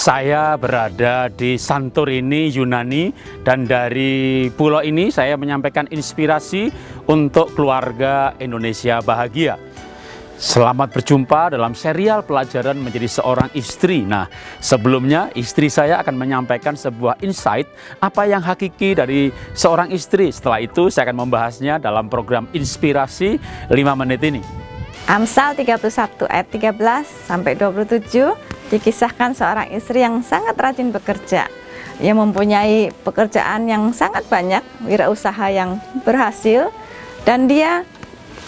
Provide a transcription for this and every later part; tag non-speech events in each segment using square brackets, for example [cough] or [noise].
Saya berada di Santorini, Yunani dan dari pulau ini saya menyampaikan inspirasi untuk keluarga Indonesia bahagia. Selamat berjumpa dalam serial pelajaran menjadi seorang istri. Nah, sebelumnya istri saya akan menyampaikan sebuah insight apa yang hakiki dari seorang istri. Setelah itu saya akan membahasnya dalam program inspirasi 5 menit ini. Amsal 31 ayat 13 sampai 27 dikisahkan seorang istri yang sangat rajin bekerja. Yang mempunyai pekerjaan yang sangat banyak wirausaha yang berhasil dan dia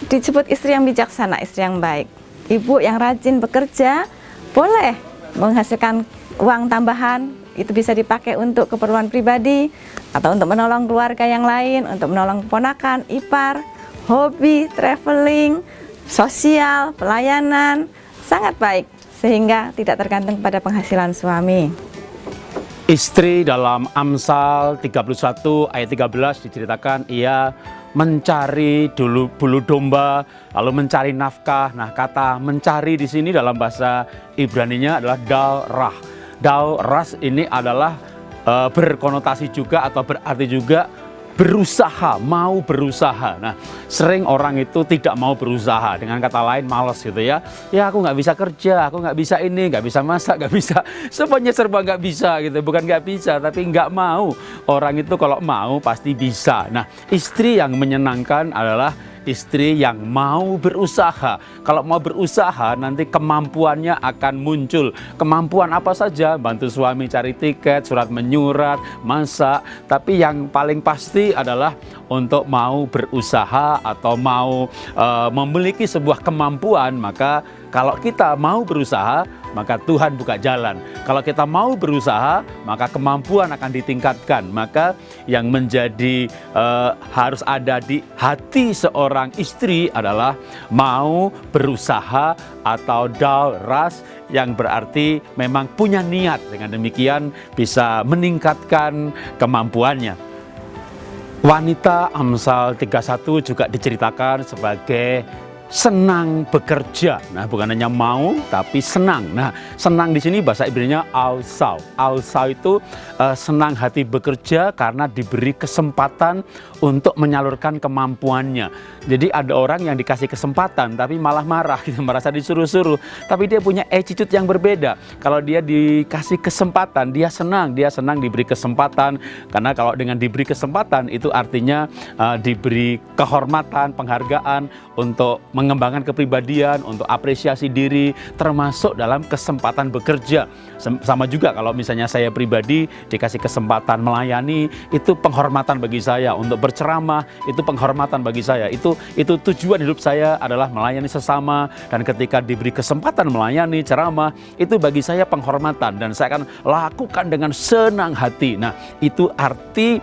disebut istri yang bijaksana istri yang baik. Ibu yang rajin bekerja boleh menghasilkan uang tambahan itu bisa dipakai untuk keperluan pribadi atau untuk menolong keluarga yang lain untuk menolong keponakan, ipar, hobi, traveling, sosial, pelayanan sangat baik sehingga tidak tergantung pada penghasilan suami. Istri dalam Amsal 31 ayat 13 diceritakan ia mencari dulu bulu domba lalu mencari nafkah. Nah, kata mencari di sini dalam bahasa Ibrani-nya adalah dal rah. Dal ras ini adalah e, berkonotasi juga atau berarti juga berusaha, mau berusaha. Nah, sering orang itu tidak mau berusaha. Dengan kata lain, males gitu ya. Ya, aku nggak bisa kerja, aku nggak bisa ini, nggak bisa masak, nggak bisa. [laughs] Semuanya serba nggak bisa gitu. Bukan nggak bisa, tapi nggak mau. Orang itu kalau mau pasti bisa. Nah, istri yang menyenangkan adalah istri yang mau berusaha. Kalau mau berusaha nanti kemampuannya akan muncul. Kemampuan apa saja? Bantu suami cari tiket, surat menyurat, masak. Tapi yang paling pasti adalah untuk mau berusaha atau mau uh, memiliki sebuah kemampuan, maka kalau kita mau berusaha, maka Tuhan buka jalan. Kalau kita mau berusaha, maka kemampuan akan ditingkatkan. Maka yang menjadi uh, harus ada di hati seorang istri adalah mau berusaha atau dal ras yang berarti memang punya niat. Dengan demikian bisa meningkatkan kemampuannya. Wanita Amsal 31 juga diceritakan sebagai senang bekerja. Nah, bukan hanya mau tapi senang. Nah, senang di sini bahasa Ibrani-nya alsau. Alsau itu uh, senang hati bekerja karena diberi kesempatan untuk menyalurkan kemampuannya. Jadi ada orang yang dikasih kesempatan tapi malah marah gitu, [laughs] merasa disuruh-suruh. Tapi dia punya attitude yang berbeda. Kalau dia dikasih kesempatan, dia senang, dia senang diberi kesempatan karena kalau dengan diberi kesempatan itu artinya uh, diberi kehormatan, penghargaan untuk mengembangkan kepribadian, untuk apresiasi diri, termasuk dalam kesempatan bekerja. Sama juga kalau misalnya saya pribadi dikasih kesempatan melayani, itu penghormatan bagi saya. Untuk berceramah, itu penghormatan bagi saya. Itu itu tujuan hidup saya adalah melayani sesama. Dan ketika diberi kesempatan melayani, ceramah, itu bagi saya penghormatan. Dan saya akan lakukan dengan senang hati. Nah, itu arti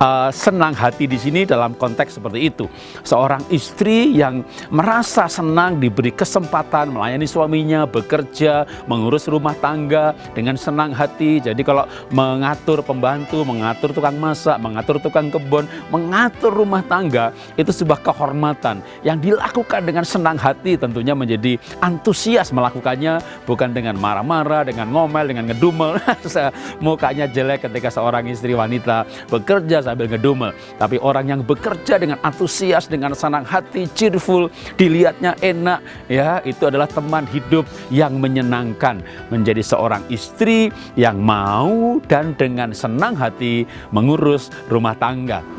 uh, senang hati di sini dalam konteks seperti itu. Seorang istri yang merasa senang diberi kesempatan melayani suaminya, bekerja, mengurus rumah tangga dengan senang hati. Jadi kalau mengatur pembantu, mengatur tukang masak, mengatur tukang kebun, mengatur rumah tangga, itu sebuah kehormatan yang dilakukan dengan senang hati tentunya menjadi antusias melakukannya bukan dengan marah-marah, dengan ngomel, dengan ngedumel. [laughs] Mukanya jelek ketika seorang istri wanita bekerja sambil ngedumel. Tapi orang yang bekerja dengan antusias, dengan senang hati, cheerful, dilihatnya enak, ya itu adalah teman hidup yang menyenangkan. Menjadi seorang istri yang mau dan dengan senang hati mengurus rumah tangga.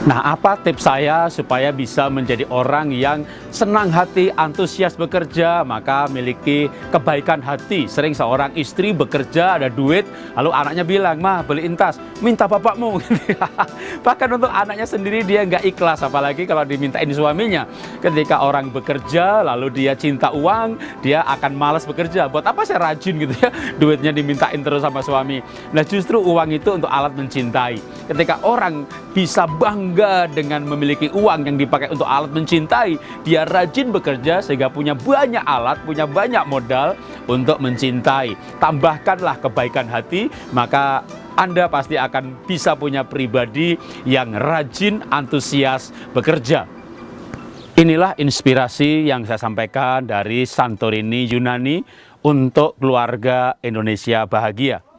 Nah, apa tips saya supaya bisa menjadi orang yang senang hati, antusias bekerja, maka miliki kebaikan hati. Sering seorang istri bekerja, ada duit, lalu anaknya bilang, mah beliin tas, minta bapakmu. [laughs] Bahkan untuk anaknya sendiri dia nggak ikhlas, apalagi kalau dimintain suaminya. Ketika orang bekerja, lalu dia cinta uang, dia akan malas bekerja. Buat apa saya rajin gitu ya, [laughs] duitnya dimintain terus sama suami. Nah justru uang itu untuk alat mencintai. Ketika orang bisa bangga dengan memiliki uang yang dipakai untuk alat mencintai. Dia rajin bekerja sehingga punya banyak alat, punya banyak modal untuk mencintai. Tambahkanlah kebaikan hati, maka anda pasti akan bisa punya pribadi yang rajin, antusias bekerja. Inilah inspirasi yang saya sampaikan dari Santorini, Yunani untuk keluarga Indonesia bahagia.